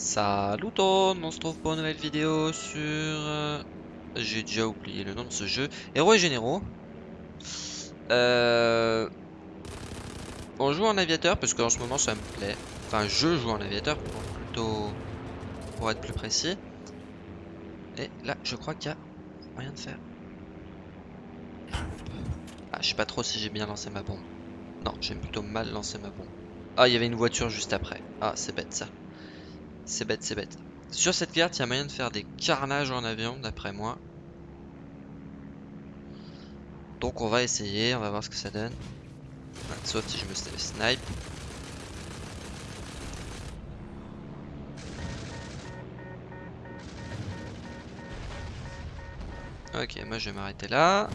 Salut tout on se trouve pour une nouvelle vidéo sur... euh, J'ai déjà oublié le nom de ce jeu. Héros et Généraux. Euh... On joue en aviateur parce qu'en ce moment ça me plaît. Enfin, je joue en aviateur pour plutôt... Pour être plus précis. Et là, je crois qu'il y a moyen de faire. Ah, je sais pas trop si j'ai bien lancé ma bombe. Non, j'ai plutôt mal lancé ma bombe. Ah, il y avait une voiture juste après. Ah, c'est bête ça. C'est bête, c'est bête. Sur cette carte, il y a moyen de faire des carnages en avion, d'après moi. Donc on va essayer, on va voir ce que ça donne. Sauf si je me snipe. Ok, moi je vais m'arrêter là.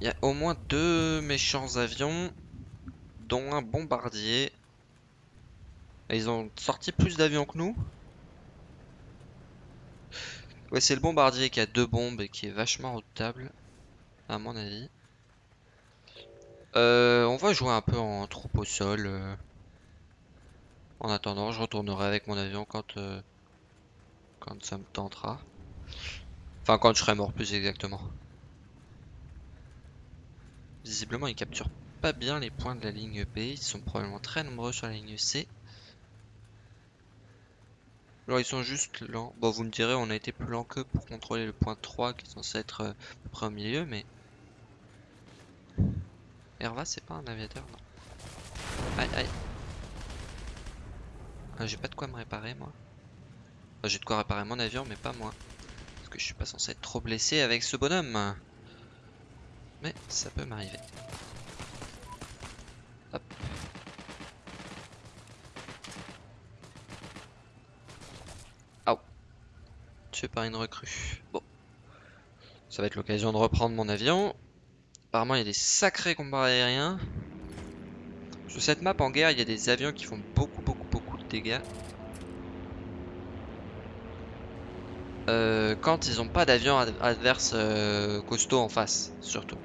Il y a au moins deux méchants avions, dont un bombardier. Ils ont sorti plus d'avions que nous. Ouais, c'est le bombardier qui a deux bombes et qui est vachement redoutable, à mon avis. Euh, on va jouer un peu en troupe au sol. euh. En attendant, je retournerai avec mon avion quand, euh, quand ça me tentera. Enfin, quand je serai mort, plus exactement. Visiblement, ils capturent pas bien les points de la ligne B. Ils sont probablement très nombreux sur la ligne C. Alors ils sont juste lents. Bon vous me direz on a été plus lent que pour contrôler le point 3 qui est censé être euh, à peu près au milieu mais... Herva c'est pas un aviateur non. Aïe aïe. Ah, j'ai pas de quoi me réparer moi. J'ai de quoi réparer mon avion mais pas moi. Parce que je suis pas censé être trop blessé avec ce bonhomme. Mais ça peut m'arriver. Par une recrue. Bon. Ça va être l'occasion de reprendre mon avion. Apparemment, il y a des sacrés combats aériens. Sur cette map en guerre, il y a des avions qui font beaucoup, beaucoup, beaucoup de dégâts. Euh, quand ils n'ont pas d'avion ad adverse euh, costaud en face, surtout.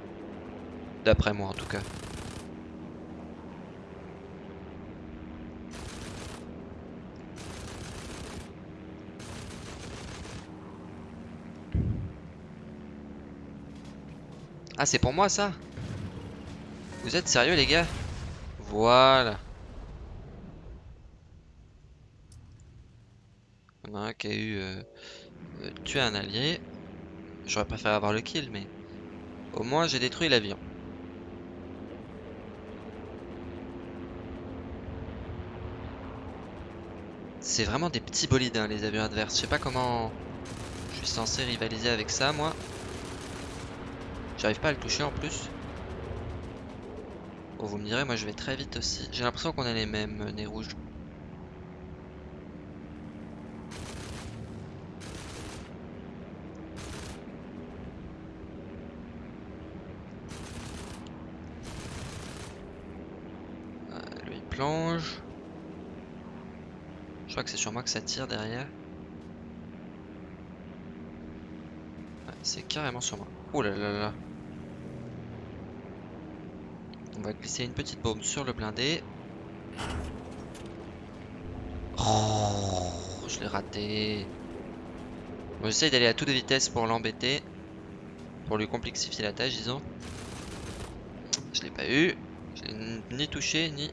D'après moi, en tout cas. Ah, c'est pour moi ça? Vous êtes sérieux les gars? Voilà. On a un qui a eu euh, euh, tué un allié. J'aurais préféré avoir le kill, mais au moins j'ai détruit l'avion. C'est vraiment des petits bolides hein, les avions adverses. Je sais pas comment je suis censé rivaliser avec ça moi. J'arrive pas à le toucher en plus. Bon, vous me direz, moi je vais très vite aussi. J'ai l'impression qu'on a les mêmes euh, nez rouges. Euh, plonge. Je crois que c'est sur moi que ça tire derrière. Ouais, c'est carrément sur moi. Oh là là là. Glisser une petite bombe sur le blindé. Oh, je l'ai raté. Bon, J'essaye d'aller à toute vitesse pour l'embêter. Pour lui complexifier la tâche, disons. Je l'ai pas eu. Je ni touché, ni...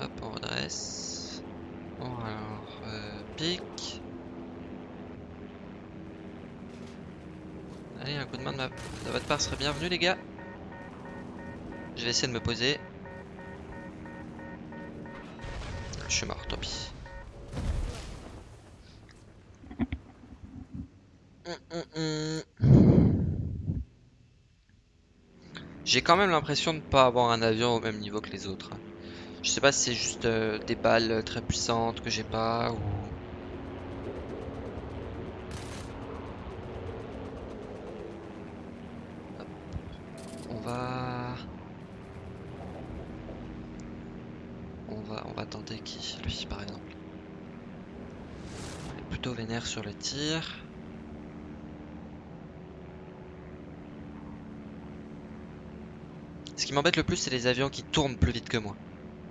Hop, on redresse. Bon, alors, euh, pique. Allez, un coup de main de, ma... serait bienvenu, les gars. Je vais essayer de me poser. Je suis mort, tant pis. J'ai quand même l'impression de ne pas avoir un avion au même niveau que les autres. Je sais pas si c'est juste euh, des balles très puissantes que j'ai pas ou... plutôt vénère sur le tir. Ce qui m'embête le plus, c'est les avions qui tournent plus vite que moi.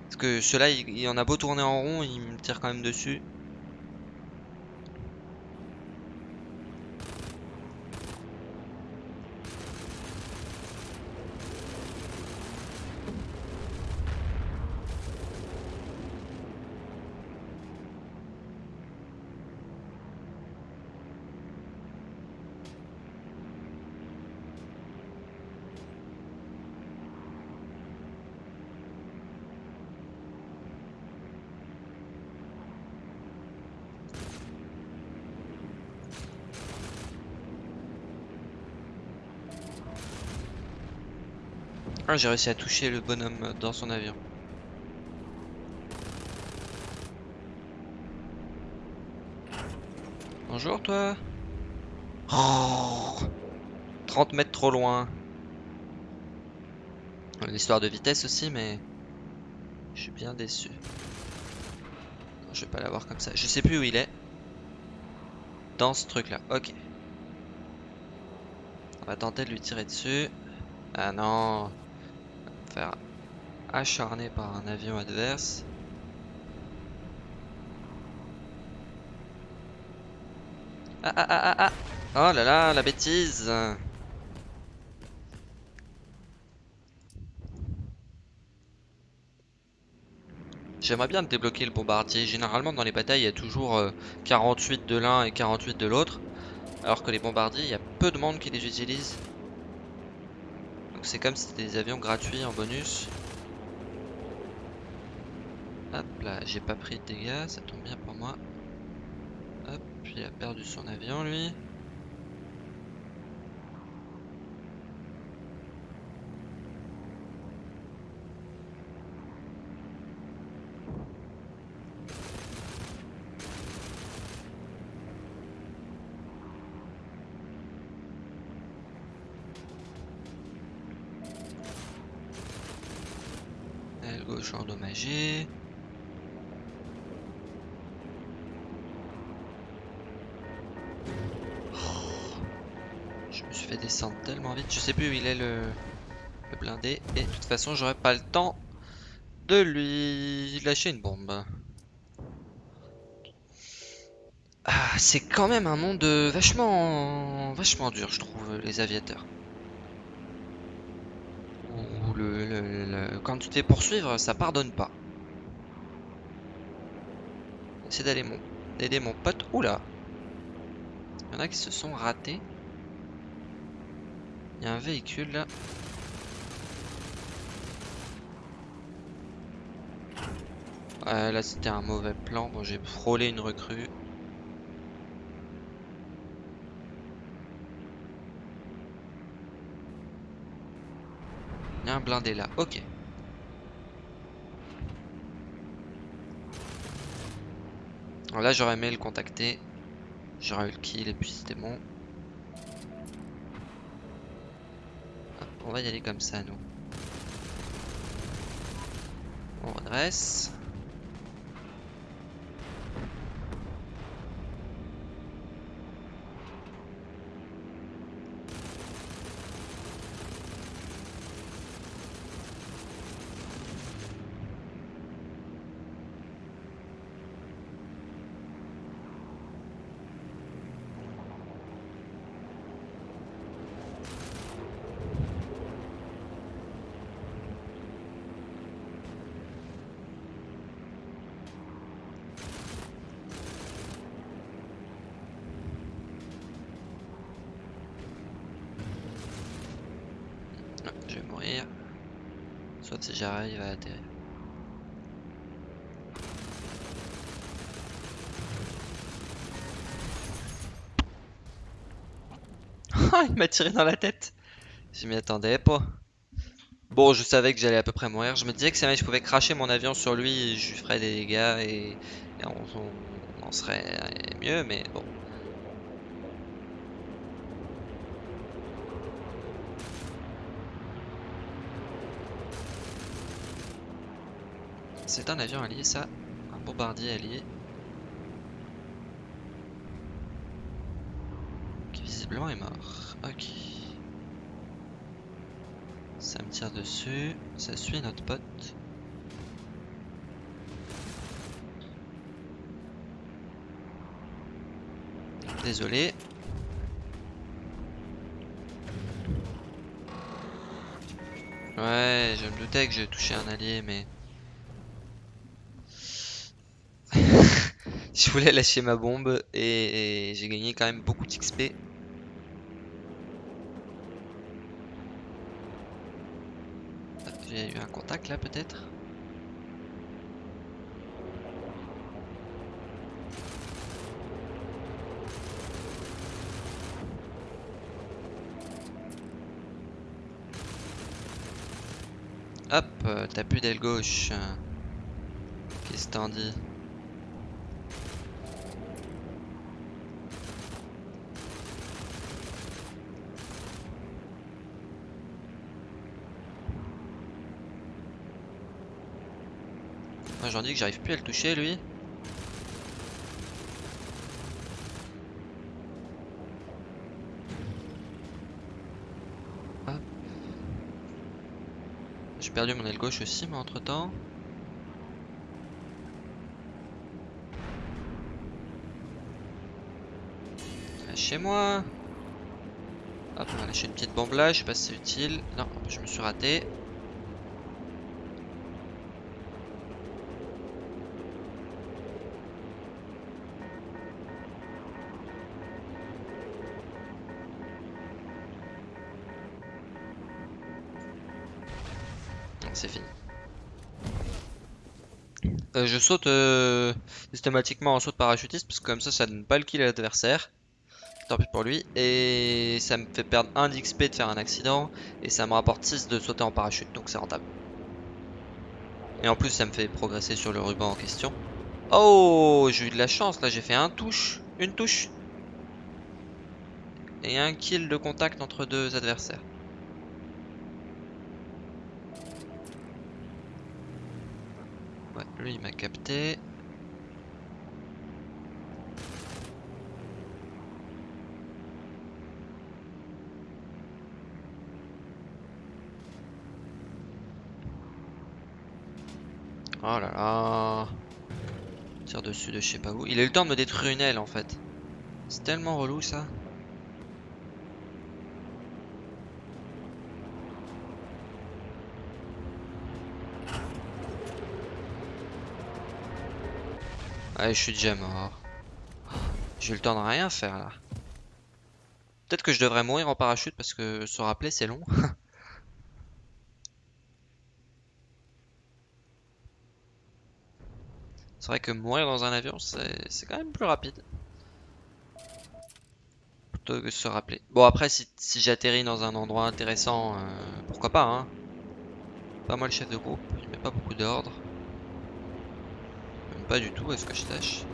Parce que ceux-là, il, en a beau tourner en rond, il me tire quand même dessus. J'ai réussi à toucher le bonhomme dans son avion. Bonjour toi. Oh 30 mètres trop loin. L'histoire de vitesse aussi, mais je suis bien déçu. Je vais pas l'avoir comme ça. Je sais plus où il est. Dans ce truc là. Ok. On va tenter de lui tirer dessus. Ah non. Faire acharner par un avion adverse. Ah ah ah ah ah Oh là là, la bêtise J'aimerais bien débloquer le bombardier. Généralement dans les batailles il y a toujours 48 de l'un et 48 de l'autre. Alors que les bombardiers, il y a peu de monde qui les utilise. C'est comme si c'était des avions gratuits en bonus. Hop là, j'ai pas pris de dégâts, ça tombe bien pour moi. Hop, il a perdu son avion lui. Aile gauche endommagée. Je me suis fait descendre tellement vite, je sais plus où il est le, blindé. Et de toute façon, j'aurais pas le temps de lui lâcher une bombe. Ah, c'est quand même un monde vachement, vachement dur, je trouve, les aviateurs. Quand tu t'es poursuivre, ça pardonne pas. J'essaie d'aller mon, d'aider mon pote. Oula! Il y en a qui se sont ratés. Il y a un véhicule là. Ouais, là c'était un mauvais plan. Bon, j'ai frôlé une recrue. Il y a un blindé là. Ok. Alors là, j'aurais aimé le contacter. J'aurais eu le kill et puis c'était bon. Hop, on va y aller comme ça, nous. On redresse. Ah, je vais mourir. Si j'arrive à atterrir. Ah, il m'a tiré dans la tête. Je m'y attendais pas. Bon, je savais que j'allais à peu près mourir. Je me disais que si je pouvais cracher mon avion sur lui, je lui ferais des dégâts et, on, on- on en serait mieux, mais bon. C'est un avion allié, ça. Un bombardier allié. Qui visiblement est mort. Ok. Ça me tire dessus. Ça suit notre pote. Désolé. Ouais, je me doutais que j'ai touché un allié, mais... je voulais lâcher ma bombe et, et j'ai gagné quand même beaucoup d'XP. J'ai eu un contact là peut-être Hop, euh, t'as plus d'aile gauche. Qu'est-ce que t'en dis? Dis que j'arrive plus à le toucher lui. J'ai perdu mon aile gauche aussi, mais entre temps. Chez moi. Hop, on va lâcher une petite bombe là, je sais pas si c'est utile. Non, je me suis raté. C'est fini. Euh, je saute euh, systématiquement en saut de parachutiste parce que comme ça ça donne pas le kill à l'adversaire. Tant pis pour lui. Et ça me fait perdre 1 d'XP de faire un accident. Et ça me rapporte 6 de sauter en parachute. Donc c'est rentable. Et en plus ça me fait progresser sur le ruban en question. Oh j'ai eu de la chance là j'ai fait un touche. Une touche. Et un kill de contact entre deux adversaires. Ouais, lui il m'a capté. Oh là là. Tire dessus de je sais pas où. Il a eu le temps de me détruire une aile en fait. C'est tellement relou ça. Allez, je suis déjà mort. J'ai eu le temps de rien faire là. Peut-être que je devrais mourir en parachute parce que se rappeler c'est long. c'est vrai que mourir dans un avion c'est quand même plus rapide. Plutôt que se rappeler. Bon après si, j'atterris dans un endroit intéressant, euh, pourquoi pas hein. Pas moi le chef de groupe, il met pas beaucoup d'ordre. Pas du tout, est-ce que je tâche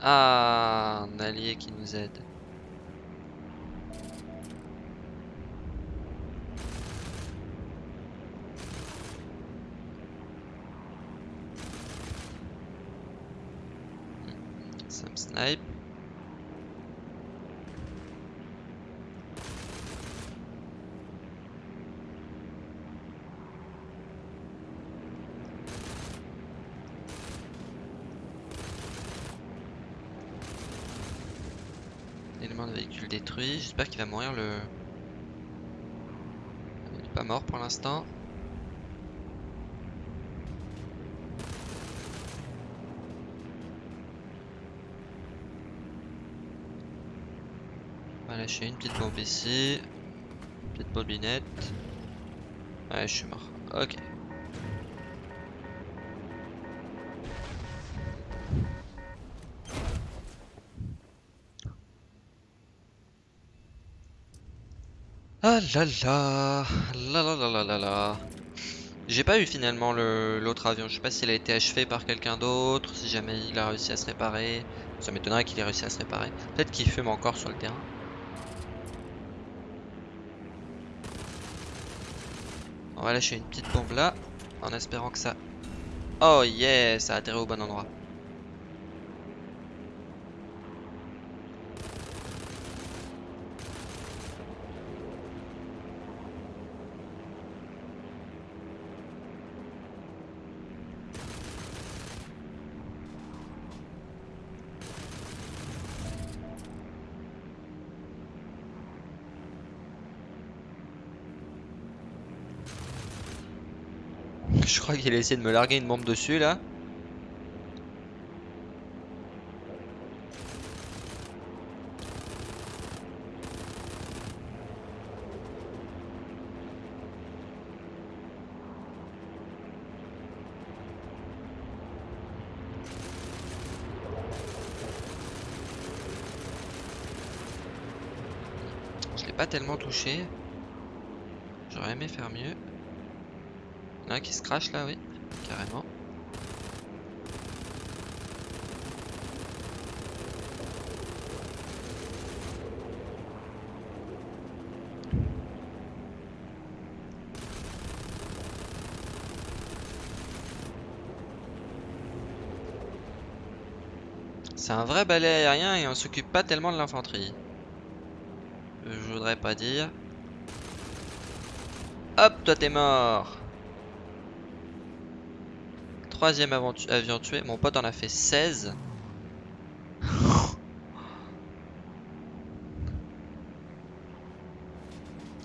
Ah, un allié qui nous aide. Snipe. Élément de véhicule détruit. J'espère qu'il va mourir le... Il est pas mort pour l'instant. Lâcher une petite bombe ici. Petite bobinette. Ouais, je suis mort. Ok. Ah là là là là là là là J'ai pas eu finalement l'autre avion, je sais pas s'il a été achevé par quelqu'un d'autre, si jamais il a réussi à se réparer. Ça m'étonnerait qu'il ait réussi à se réparer. Peut-être qu'il fume encore sur le terrain. On va lâcher une petite bombe là, en espérant que ça... Oh yeah, ça a atterri au bon endroit. Je crois qu'il a essayé de me larguer une bombe dessus là. Je l'ai pas tellement touché. J'aurais aimé faire mieux. Il y en a un qui se crache là, oui, carrément. C'est un vrai balai aérien et on s'occupe pas tellement de l'infanterie. Je voudrais pas dire. Hop, toi t'es mort Troisième avion tué. Mon pote en a fait 16.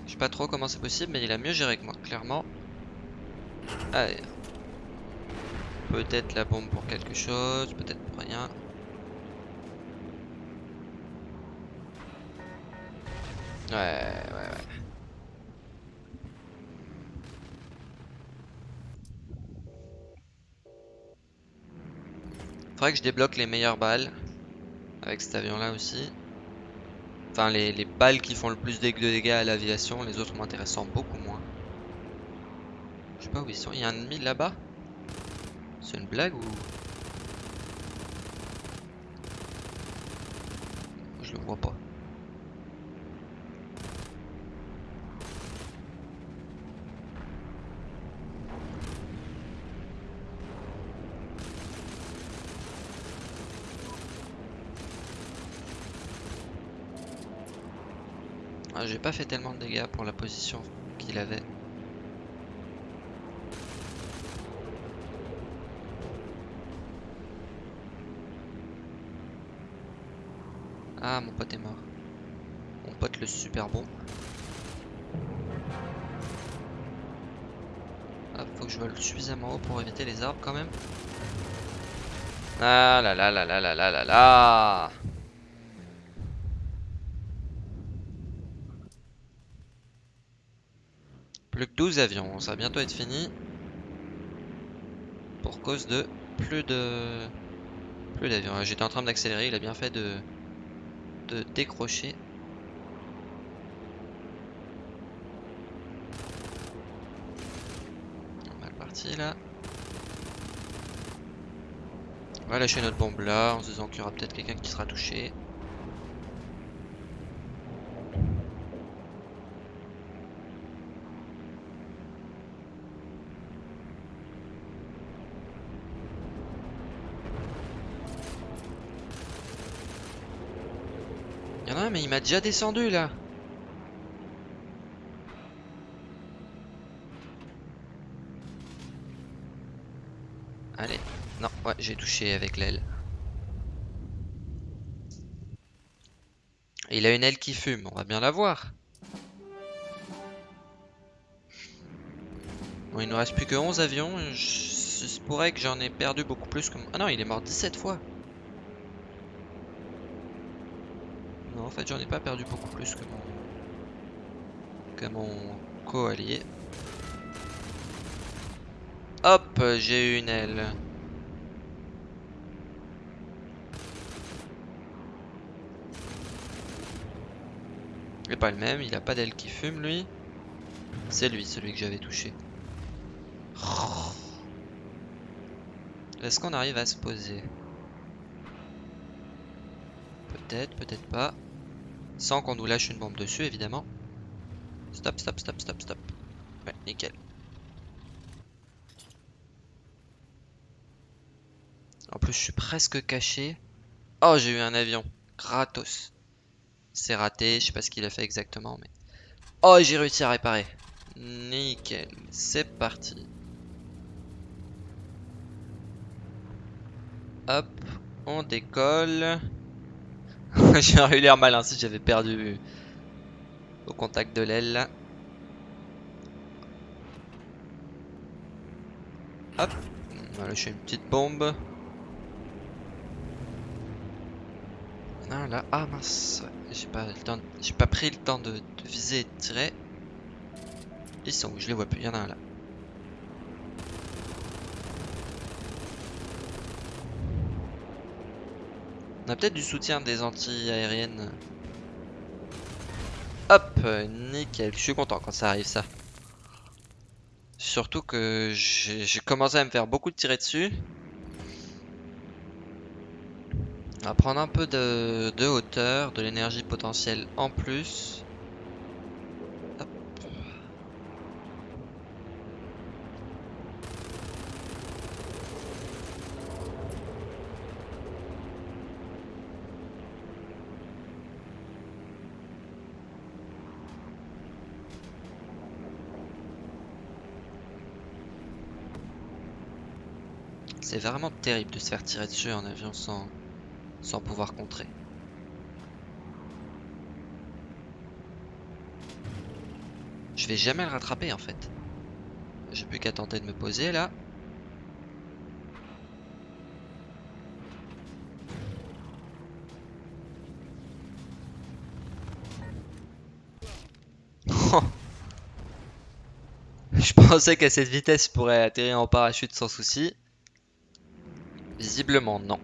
Je sais pas trop comment c'est possible, mais il a mieux géré que moi, clairement. Allez. Peut-être la bombe pour quelque chose, peut-être pour rien. Ouais, ouais, ouais. Faudrait que je débloque les meilleures balles. Avec cet avion là aussi. Enfin les, les balles qui font le plus de dégâts à l'aviation. Les autres m'intéressant beaucoup moins. Je sais pas où ils sont. Il y a un ennemi là-bas? C'est une blague ou... Je le vois pas. Ah, j'ai pas fait tellement de dégâts pour la position qu'il avait. Ah, mon pote est mort. Mon pote le super bon. Ah, faut que je vole suffisamment haut pour éviter les arbres quand même. Ah là là là là là là là là Plus que 12 avions, ça va bientôt être fini. Pour cause de plus de plus d'avions. J'étais en train d'accélérer, il a bien fait de de décrocher. Mal parti là. On va lâcher notre bombe là en se disant qu'il y aura peut-être quelqu'un qui sera touché. Il m'a déjà descendu là. Allez. Non, ouais, j'ai touché avec l'aile. Il a une aile qui fume, on va bien la voir. Bon, il nous reste plus que 11 avions. Je, pourrait que j'en ai perdu beaucoup plus que... Ah non, il est mort 17 fois. En fait, j'en ai pas perdu beaucoup plus que mon... que mon co-allié. Hop, j'ai eu une aile. Il est pas le même, il a pas d'aile qui fume lui. C'est lui, celui que j'avais touché. Est-ce qu'on arrive à se poser? Peut-être, peut-être pas. Sans qu'on nous lâche une bombe dessus, évidemment. Stop, stop, stop, stop, stop. Ouais, nickel. En plus, je suis presque caché. Oh, j'ai eu un avion. Gratos. C'est raté. Je sais pas ce qu'il a fait exactement, mais... Oh, j'ai réussi à réparer. Nickel. C'est parti. Hop. On décolle. J'aurais eu l'air malin si j'avais perdu au contact de l'aile Hop, voilà, je fais une petite bombe. Ah là, ah mince, j'ai pas le temps, pas pris le temps de, de, viser et de tirer. Ils sont où? Je les vois plus, il y en a un là. On a peut-être du soutien des anti-aériennes. Hop, nickel. Je suis content quand ça arrive ça. Surtout que j'ai commencé à me faire beaucoup de tirer dessus. On va prendre un peu de, de hauteur, de l'énergie potentielle en plus. C'est vraiment terrible de se faire tirer dessus en avion sans, sans pouvoir contrer. Je vais jamais le rattraper en fait. J'ai plus qu'à tenter de me poser là. Je pensais qu'à cette vitesse, je pourrais atterrir en parachute sans souci. Visiblement non.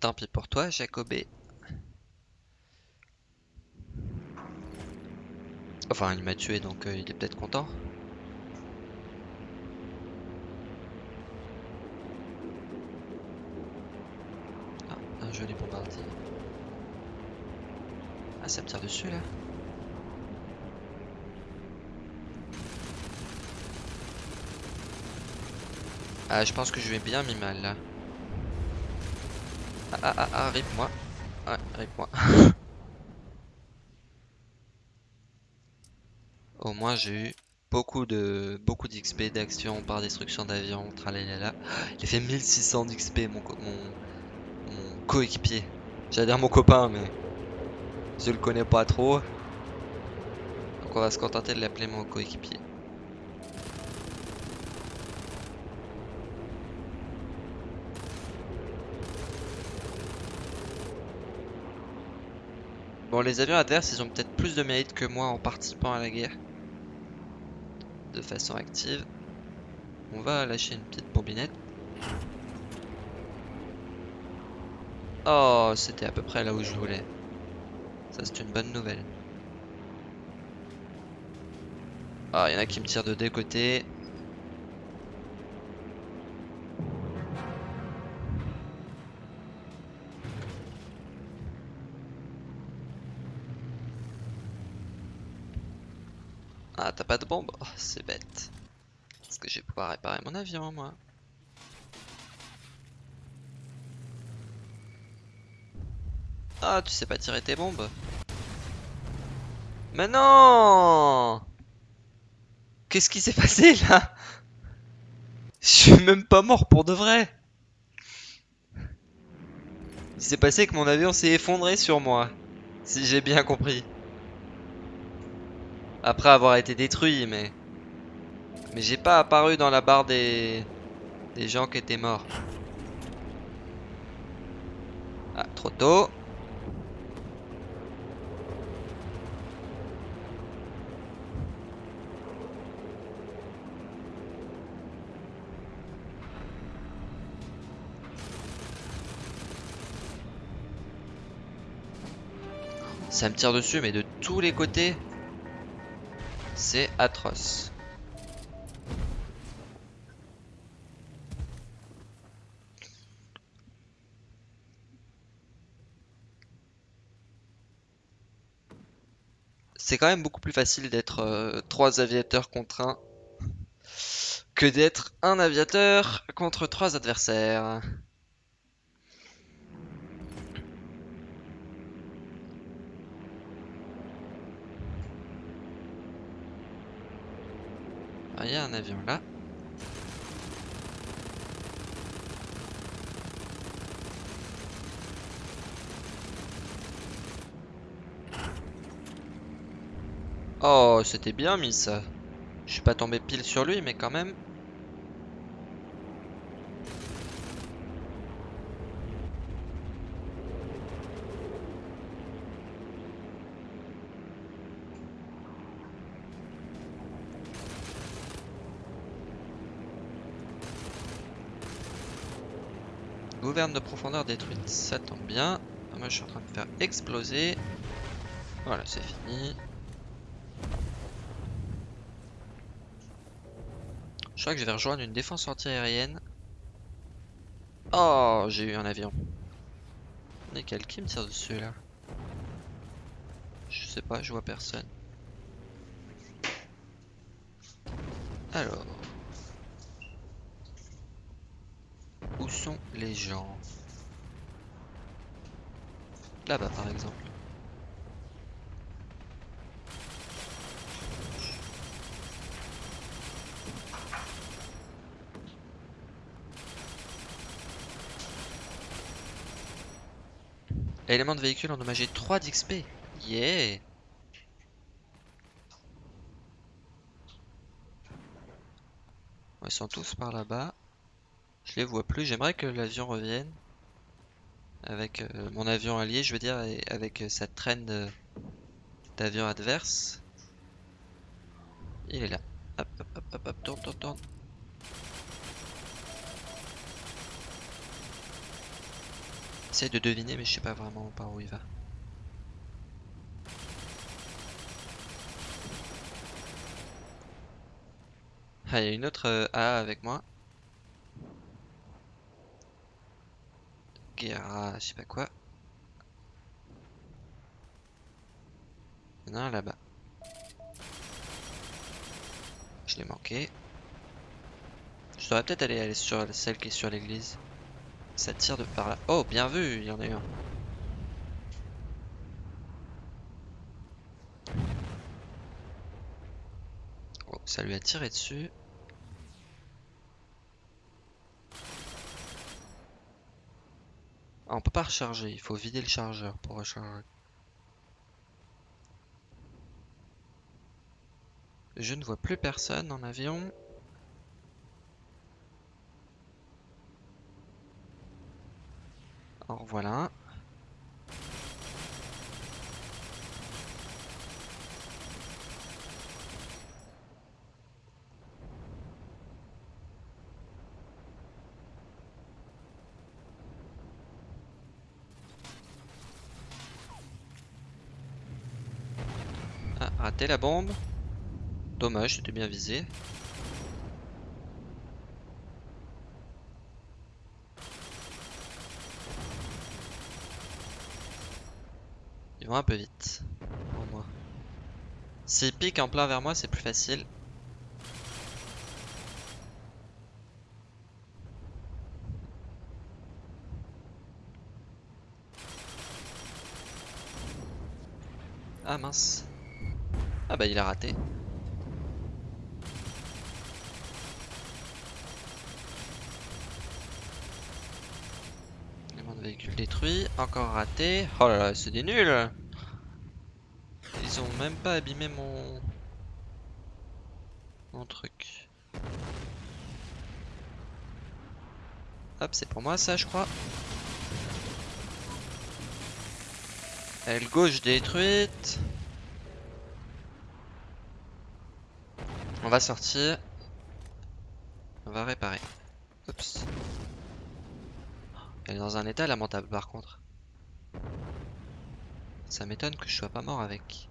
Tant pis pour toi, Jacobé. Enfin, il m'a tué, donc euh, il est peut-être content. Joli bombardier. Ah, ça me tire dessus là Ah, je pense que je vais bien mis mal là. Ah, ah, ah, ah rip moi. Ouais, rip moi. Au moins, j'ai eu beaucoup de beaucoup d'XP d'action par destruction d'avion, là Il a fait 1600 d'XP mon, mon, coéquipier. J'allais dire mon copain, mais je le connais pas trop. Donc on va se contenter de l'appeler mon coéquipier. Bon, les avions adverses, ils ont peut-être plus de mérite que moi en participant à la guerre. De façon active. On va lâcher une petite bombinette. Oh, c'était à peu près là où je voulais. Ça, c'est une bonne nouvelle. Ah, il y en a qui me tirent de deux côtés. Ah, t'as pas de bombe? Oh, C'est bête. Est-ce que je vais pouvoir réparer mon avion, moi Ah, tu sais pas tirer tes bombes Mais non Qu'est-ce qui s'est passé là? Je suis même pas mort pour de vrai Il s'est passé que mon avion s'est effondré sur moi. Si j'ai bien compris. Après avoir été détruit, mais... Mais j'ai pas apparu dans la barre des... Des gens qui étaient morts. Ah, trop tôt. Ça me tire dessus, mais de tous les côtés. C'est atroce. c'est quand même beaucoup plus facile d'être euh, trois aviateurs contre un que d'être un aviateur contre trois adversaires. Ah, il y a un avion là. Oh, c'était bien mis ça. Je suis pas tombé pile sur lui, mais quand même. De profondeur détruite, ça tombe bien. Moi je suis en train de faire exploser. Voilà, c'est fini. Je crois que je vais rejoindre une défense antiaérienne. Oh, j'ai eu un avion. Nickel, qui me tire dessus là? Je sais pas, je vois personne. Alors. Où sont les gens Là-bas par exemple. Élément de véhicule endommagé 3 d'XP. Yeah Ils sont tous par là-bas. Les vois plus. J'aimerais que l'avion revienne. Avec euh, mon avion allié, je veux dire, avec euh, cette traîne d'avions adverses. Il est là. Hop, hop, hop, hop, hop, tourne, tourne, tourne. J'essaie de deviner, mais je sais pas vraiment par où il va. Ah, il y a une autre euh, A avec moi. Je sais pas quoi. Il y en a un là-bas. Je l'ai manqué. Je devrais peut-être aller, aller sur celle qui est sur l'église. Ça tire de par là. Oh, bien vu, il y en a eu un. Oh, ça lui a tiré dessus. Ah, on peut pas recharger, il faut vider le chargeur pour recharger. Je ne vois plus personne en avion. Alors voilà. Ah, raté la bombe. Dommage, c'était bien visé. un peu vite. Pour moi. S'il pique en plein vers moi, c'est plus facile. Ah mince. Ah bah il a raté. de véhicule détruit, encore raté. Oh là là, c'est des nuls ils ont même pas abîmé mon... Mon truc. Hop, c'est pour moi ça, je crois. Aile gauche détruite. On va sortir. On va réparer. Oups. Elle est dans un état lamentable par contre. Ça m'étonne que je sois pas mort avec.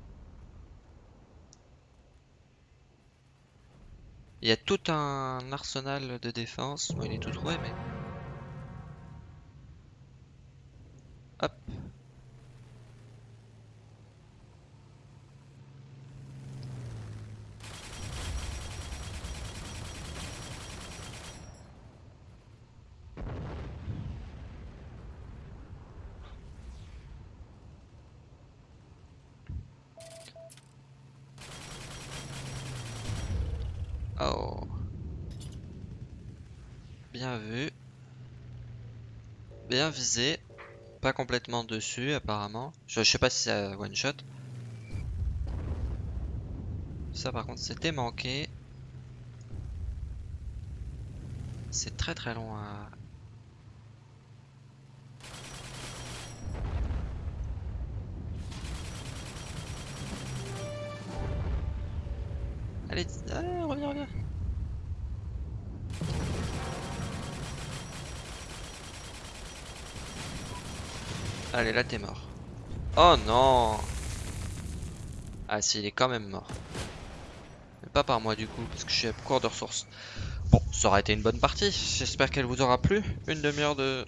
Il y a tout un arsenal de défense. Bon, il est tout trouvé, mais... Hop. Bien vu. Bien visé. Pas complètement dessus apparemment. Je, sais pas si c'est one shot. Ça par contre c'était manqué. C'est très très long à... Allez, allez, reviens, reviens. Allez, là t'es mort. Oh non Ah si, il est quand même mort. Mais pas par moi du coup, parce que je suis à court de ressources. Bon, ça aura été une bonne partie. J'espère qu'elle vous aura plu. Une demi-heure de...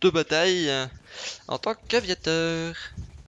de bataille euh, en tant qu'aviateur.